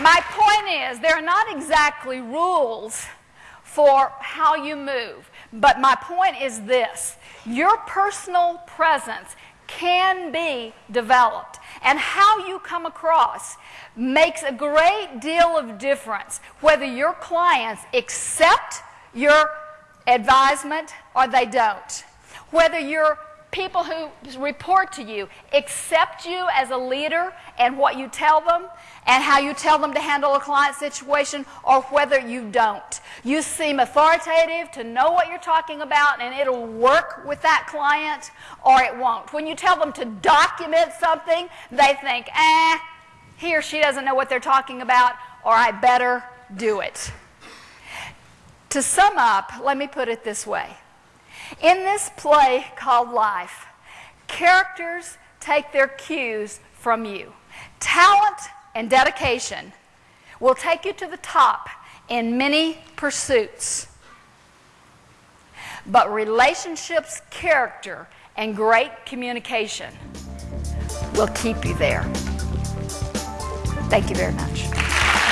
My point is, there are not exactly rules for how you move, but my point is this your personal presence can be developed, and how you come across makes a great deal of difference whether your clients accept your advisement or they don't. Whether your people who report to you accept you as a leader and what you tell them and how you tell them to handle a client situation or whether you don't. You seem authoritative to know what you're talking about and it'll work with that client or it won't. When you tell them to document something, they think, eh, he or she doesn't know what they're talking about or I better do it. To sum up, let me put it this way. In this play called life, characters take their cues from you. Talent and dedication will take you to the top in many pursuits. But relationships, character, and great communication will keep you there. Thank you very much.